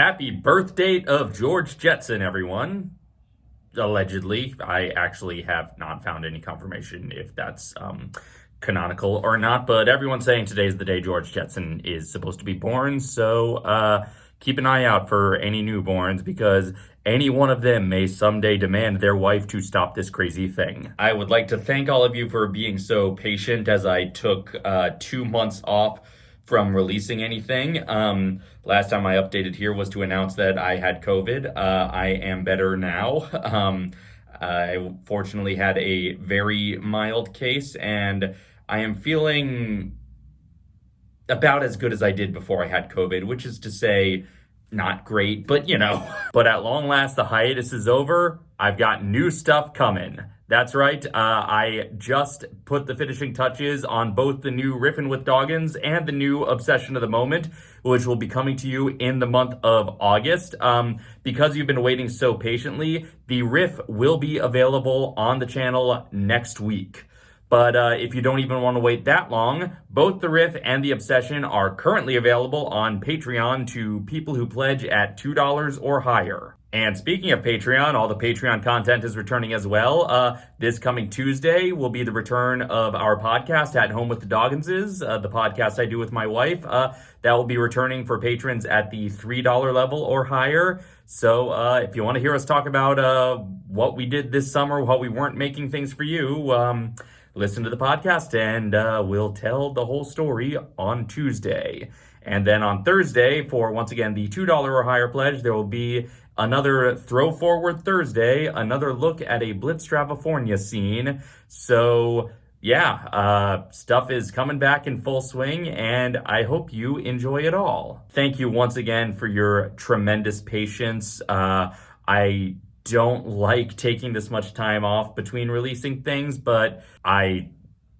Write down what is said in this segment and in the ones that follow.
Happy birthday of George Jetson, everyone. Allegedly, I actually have not found any confirmation if that's um, canonical or not, but everyone's saying today's the day George Jetson is supposed to be born, so uh, keep an eye out for any newborns because any one of them may someday demand their wife to stop this crazy thing. I would like to thank all of you for being so patient as I took uh, two months off from releasing anything. Um, last time I updated here was to announce that I had COVID. Uh, I am better now. Um, I fortunately had a very mild case and I am feeling about as good as I did before I had COVID, which is to say, not great, but you know. but at long last, the hiatus is over. I've got new stuff coming. That's right, uh, I just put the finishing touches on both the new Riffin' with Doggins and the new Obsession of the Moment, which will be coming to you in the month of August. Um, because you've been waiting so patiently, the riff will be available on the channel next week. But uh, if you don't even want to wait that long, both the Riff and the Obsession are currently available on Patreon to people who pledge at $2 or higher. And speaking of Patreon, all the Patreon content is returning as well. Uh, this coming Tuesday will be the return of our podcast at Home with the Dogginses, uh, the podcast I do with my wife. Uh, that will be returning for patrons at the $3 level or higher. So uh, if you want to hear us talk about uh, what we did this summer while we weren't making things for you, um, listen to the podcast and uh, we'll tell the whole story on Tuesday. And then on Thursday, for once again the $2 or higher pledge, there will be another Throw Forward Thursday, another look at a Blitz Stravafornia scene. So, yeah, uh, stuff is coming back in full swing, and I hope you enjoy it all. Thank you once again for your tremendous patience. Uh, I don't like taking this much time off between releasing things, but I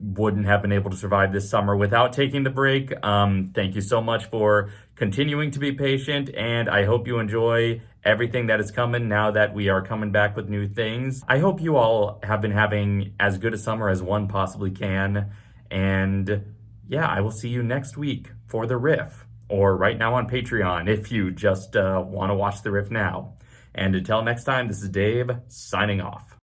wouldn't have been able to survive this summer without taking the break. Um, thank you so much for continuing to be patient, and I hope you enjoy everything that is coming now that we are coming back with new things. I hope you all have been having as good a summer as one possibly can, and yeah, I will see you next week for the riff, or right now on Patreon if you just uh, want to watch the riff now. And until next time, this is Dave signing off.